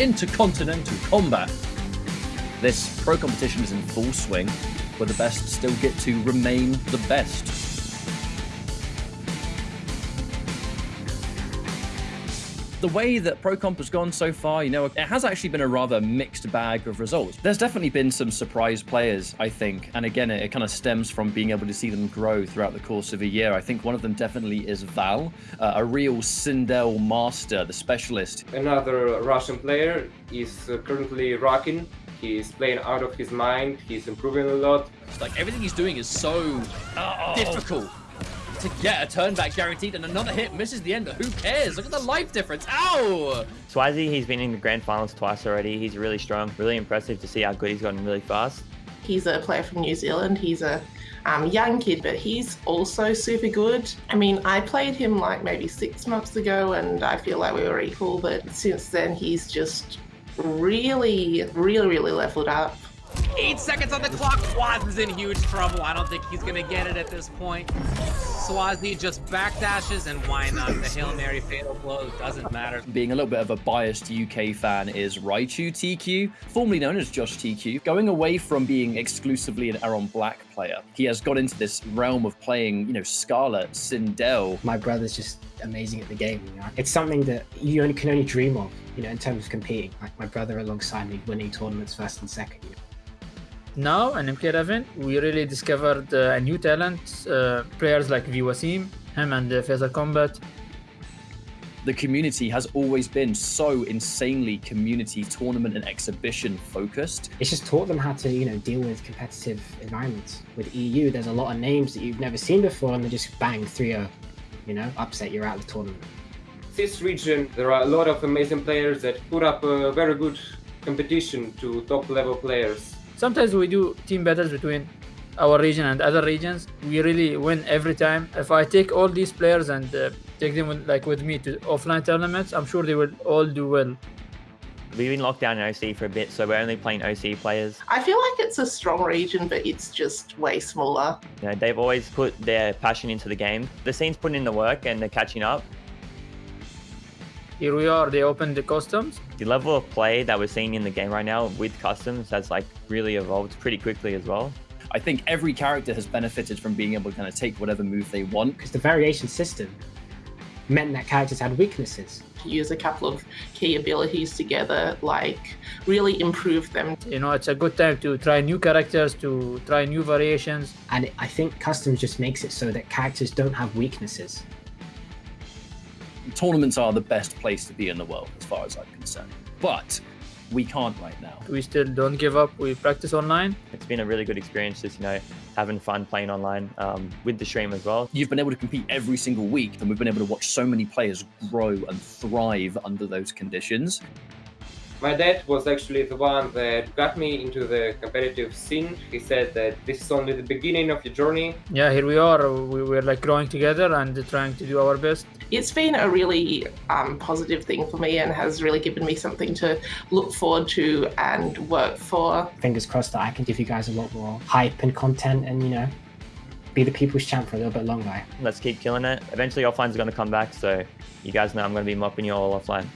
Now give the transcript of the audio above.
Intercontinental Combat. This pro competition is in full swing, where the best still get to remain the best. The way that ProComp has gone so far, you know, it has actually been a rather mixed bag of results. There's definitely been some surprise players, I think. And again, it, it kind of stems from being able to see them grow throughout the course of a year. I think one of them definitely is Val, uh, a real Sindel master, the specialist. Another Russian player is uh, currently rocking He's playing out of his mind. He's improving a lot. Like everything he's doing is so oh. difficult to get a turn back guaranteed and another hit misses the ender. Who cares? Look at the life difference. Ow! Swazi, he's been in the grand finals twice already. He's really strong. Really impressive to see how good he's gotten really fast. He's a player from New Zealand. He's a um, young kid, but he's also super good. I mean, I played him like maybe six months ago and I feel like we were equal, but since then he's just really, really, really leveled up. Eight seconds on the clock. Swaz is in huge trouble. I don't think he's going to get it at this point. Swazi just backdashes, and why not? The Hail Mary fatal blow doesn't matter. Being a little bit of a biased UK fan is Raichu TQ, formerly known as Josh TQ, going away from being exclusively an Erron Black player. He has got into this realm of playing, you know, Scarlet, Sindel. My brother's just amazing at the game. You know? It's something that you only can only dream of, you know, in terms of competing. Like my brother alongside me winning tournaments first and second. You know? Now in MK11, we really discovered uh, a new talent, uh, players like Viwasim, him and uh, Faisal Combat. The community has always been so insanely community tournament and exhibition focused. It's just taught them how to, you know, deal with competitive environments. With EU, there's a lot of names that you've never seen before and they just bang 3-0, you know, upset, you're out of the tournament. This region, there are a lot of amazing players that put up a very good competition to top level players Sometimes we do team battles between our region and other regions. We really win every time. If I take all these players and uh, take them with, like with me to offline tournaments, I'm sure they will all do well. We've been locked down in OC for a bit, so we're only playing OC players. I feel like it's a strong region, but it's just way smaller. You know, they've always put their passion into the game. The scene's putting in the work and they're catching up here we are, they opened the customs. The level of play that we're seeing in the game right now with customs has like really evolved pretty quickly as well. I think every character has benefited from being able to kind of take whatever move they want. Because the variation system meant that characters had weaknesses. Use a couple of key abilities together, like really improve them. You know, it's a good time to try new characters, to try new variations. And I think customs just makes it so that characters don't have weaknesses tournaments are the best place to be in the world as far as I'm concerned. But we can't right now. We still don't give up. We practice online. It's been a really good experience just, you know, having fun playing online um, with the stream as well. You've been able to compete every single week and we've been able to watch so many players grow and thrive under those conditions. My dad was actually the one that got me into the competitive scene. He said that this is only the beginning of your journey. Yeah, here we are. We were like growing together and trying to do our best. It's been a really um, positive thing for me and has really given me something to look forward to and work for. Fingers crossed that I can give you guys a lot more hype and content and, you know, be the people's champ for a little bit longer. Let's keep killing it. Eventually offline's going to come back, so you guys know I'm going to be mopping you all offline.